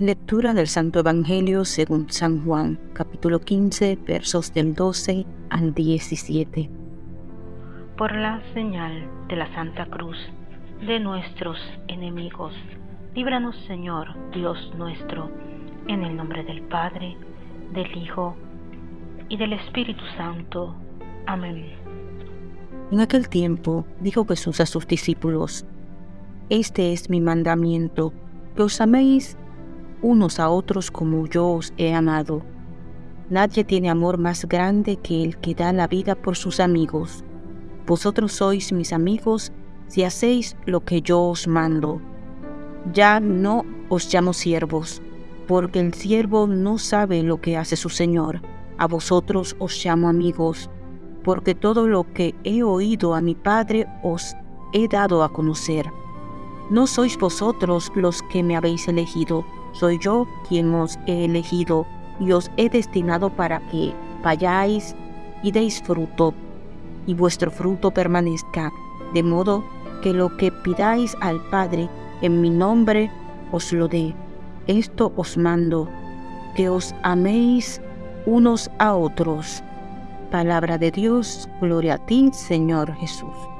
Lectura del Santo Evangelio según San Juan, capítulo 15, versos del 12 al 17. Por la señal de la Santa Cruz de nuestros enemigos, líbranos Señor, Dios nuestro, en el nombre del Padre, del Hijo y del Espíritu Santo. Amén. En aquel tiempo dijo Jesús a sus discípulos, Este es mi mandamiento, que os améis unos a otros como yo os he amado. Nadie tiene amor más grande que el que da la vida por sus amigos. Vosotros sois mis amigos si hacéis lo que yo os mando. Ya no os llamo siervos, porque el siervo no sabe lo que hace su Señor. A vosotros os llamo amigos, porque todo lo que he oído a mi Padre os he dado a conocer. No sois vosotros los que me habéis elegido, soy yo quien os he elegido y os he destinado para que vayáis y deis fruto, y vuestro fruto permanezca, de modo que lo que pidáis al Padre en mi nombre os lo dé. Esto os mando, que os améis unos a otros. Palabra de Dios, gloria a ti, Señor Jesús.